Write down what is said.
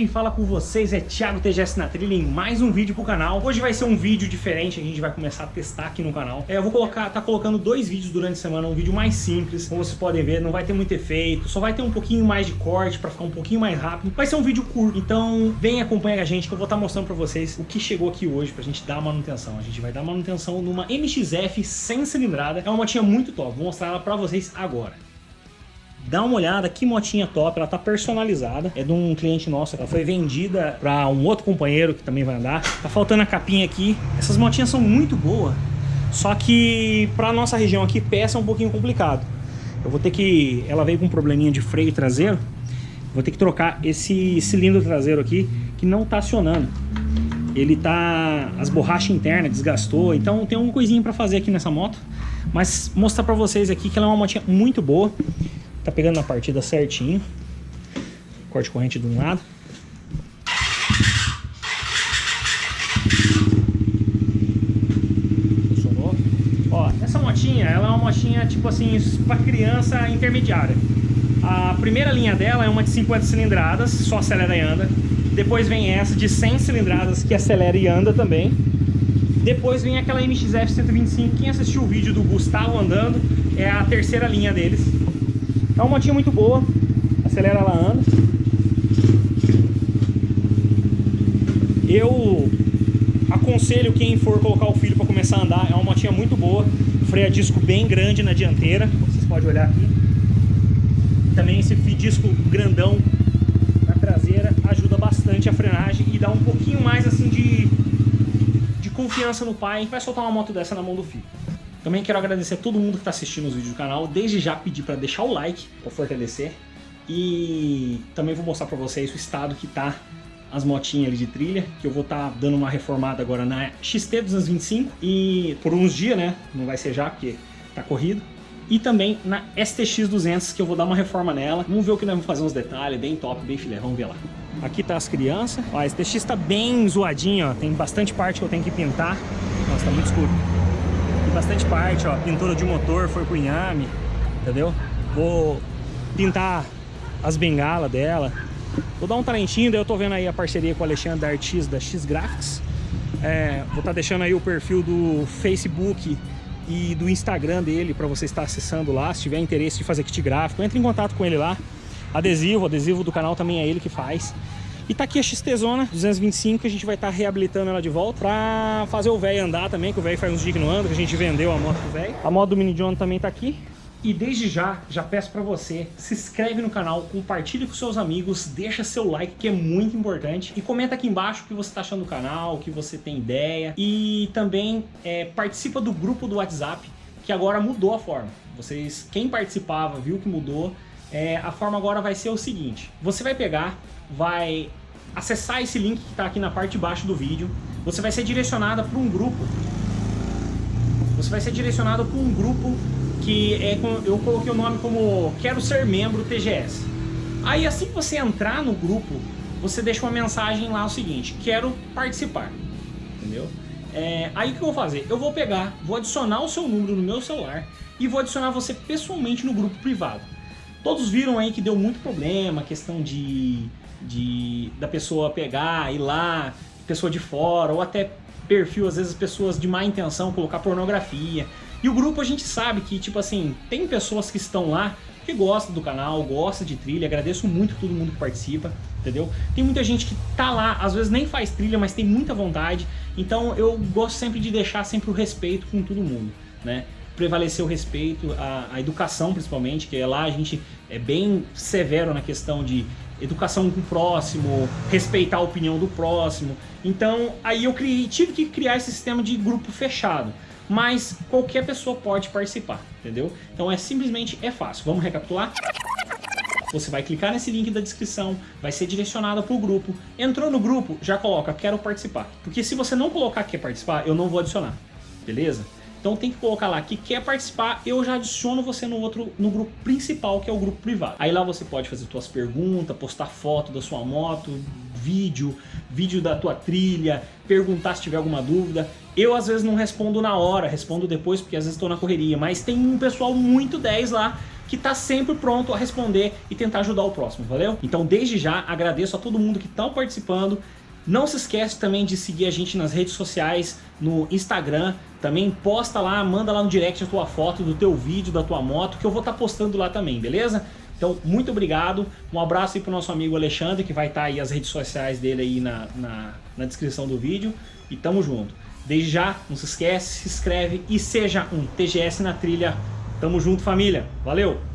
quem fala com vocês é Thiago TGS na trilha em mais um vídeo pro canal. Hoje vai ser um vídeo diferente, a gente vai começar a testar aqui no canal. É, eu vou colocar, tá colocando dois vídeos durante a semana, um vídeo mais simples, como vocês podem ver, não vai ter muito efeito, só vai ter um pouquinho mais de corte pra ficar um pouquinho mais rápido. Vai ser um vídeo curto, então vem acompanha a gente que eu vou estar tá mostrando pra vocês o que chegou aqui hoje pra gente dar manutenção. A gente vai dar manutenção numa MXF sem cilindrada, é uma motinha muito top, vou mostrar ela pra vocês agora. Dá uma olhada, que motinha top, ela tá personalizada. É de um cliente nosso, ela foi vendida para um outro companheiro que também vai andar. Tá faltando a capinha aqui. Essas motinhas são muito boas, só que para nossa região aqui peça é um pouquinho complicado. Eu vou ter que... Ela veio com um probleminha de freio traseiro. Vou ter que trocar esse cilindro traseiro aqui, que não tá acionando. Ele tá... As borrachas internas desgastou, então tem uma coisinha para fazer aqui nessa moto. Mas mostrar para vocês aqui que ela é uma motinha muito boa. Tá pegando na partida certinho. Corte corrente de um lado. Funcionou. Ó, essa motinha, ela é uma motinha tipo assim, para criança intermediária. A primeira linha dela é uma de 50 cilindradas, só acelera e anda. Depois vem essa de 100 cilindradas que acelera e anda também. Depois vem aquela MXF 125. Quem assistiu o vídeo do Gustavo andando, é a terceira linha deles. É uma motinha muito boa. Acelera ela anda. Eu aconselho quem for colocar o filho para começar a andar. É uma motinha muito boa. Freio a disco bem grande na dianteira. Vocês podem olhar aqui. Também esse disco grandão na traseira ajuda bastante a frenagem e dá um pouquinho mais assim de, de confiança no pai. Vai soltar uma moto dessa na mão do filho. Também quero agradecer a todo mundo que está assistindo os vídeos do canal. Desde já pedir para deixar o like para fortalecer. E também vou mostrar para vocês o estado que tá as motinhas ali de trilha, que eu vou estar tá dando uma reformada agora na XT225 e por uns dias, né? Não vai ser já porque tá corrido. E também na STX200, que eu vou dar uma reforma nela. Vamos ver o que nós vamos fazer uns detalhes, bem top, bem filé, vamos ver lá. Aqui tá as crianças. Ó, a STX tá bem zoadinha, ó. Tem bastante parte que eu tenho que pintar. Nossa, tá muito escuro bastante parte, ó. Pintura de motor foi pro inhame, entendeu? Vou pintar as bengalas dela. Vou dar um talentinho, daí eu tô vendo aí a parceria com o Alexandre da Artis da X Graphics. É, vou estar tá deixando aí o perfil do Facebook e do Instagram dele para você estar acessando lá. Se tiver interesse de fazer kit gráfico, entre em contato com ele lá. Adesivo, adesivo do canal também é ele que faz. E tá aqui a XT Zona 225, que a gente vai estar tá reabilitando ela de volta pra fazer o velho andar também, que o velho faz uns dias que não anda, que a gente vendeu a moto pro velho. A moto do Mini John também tá aqui. E desde já, já peço para você, se inscreve no canal, compartilhe com seus amigos, deixa seu like que é muito importante e comenta aqui embaixo o que você está achando do canal, o que você tem ideia e também é, participa do grupo do WhatsApp que agora mudou a forma. Vocês, quem participava viu que mudou, é, a forma agora vai ser o seguinte, você vai pegar, vai acessar esse link que está aqui na parte de baixo do vídeo, você vai ser direcionada para um grupo. Você vai ser direcionado para um grupo que é, eu coloquei o nome como Quero Ser Membro TGS. Aí assim que você entrar no grupo, você deixa uma mensagem lá o seguinte, quero participar, entendeu? É, aí o que eu vou fazer? Eu vou pegar, vou adicionar o seu número no meu celular e vou adicionar você pessoalmente no grupo privado. Todos viram aí que deu muito problema, questão de de da pessoa pegar, ir lá, pessoa de fora, ou até perfil, às vezes pessoas de má intenção, colocar pornografia. E o grupo a gente sabe que, tipo assim, tem pessoas que estão lá que gostam do canal, gostam de trilha, agradeço muito todo mundo que participa, entendeu? Tem muita gente que tá lá, às vezes nem faz trilha, mas tem muita vontade, então eu gosto sempre de deixar sempre o respeito com todo mundo, né? prevalecer o respeito, a, a, educação principalmente, que é lá a gente é bem severo na questão de educação com o próximo, respeitar a opinião do próximo. Então, aí eu criei, tive que criar esse sistema de grupo fechado. Mas qualquer pessoa pode participar, entendeu? Então é simplesmente, é fácil. Vamos recapitular? Você vai clicar nesse link da descrição, vai ser direcionado para o grupo. Entrou no grupo, já coloca, quero participar. Porque se você não colocar quer participar, eu não vou adicionar, beleza? Então tem que colocar lá que quer participar, eu já adiciono você no outro, no grupo principal, que é o grupo privado. Aí lá você pode fazer suas perguntas, postar foto da sua moto, vídeo, vídeo da tua trilha, perguntar se tiver alguma dúvida. Eu às vezes não respondo na hora, respondo depois porque às vezes estou na correria, mas tem um pessoal muito 10 lá que está sempre pronto a responder e tentar ajudar o próximo, valeu? Então desde já agradeço a todo mundo que está participando, não se esquece também de seguir a gente nas redes sociais, no Instagram, também posta lá, manda lá no direct a tua foto do teu vídeo, da tua moto, que eu vou estar tá postando lá também, beleza? Então, muito obrigado, um abraço aí pro nosso amigo Alexandre, que vai estar tá aí as redes sociais dele aí na, na, na descrição do vídeo, e tamo junto. Desde já, não se esquece, se inscreve e seja um TGS na trilha. Tamo junto, família. Valeu!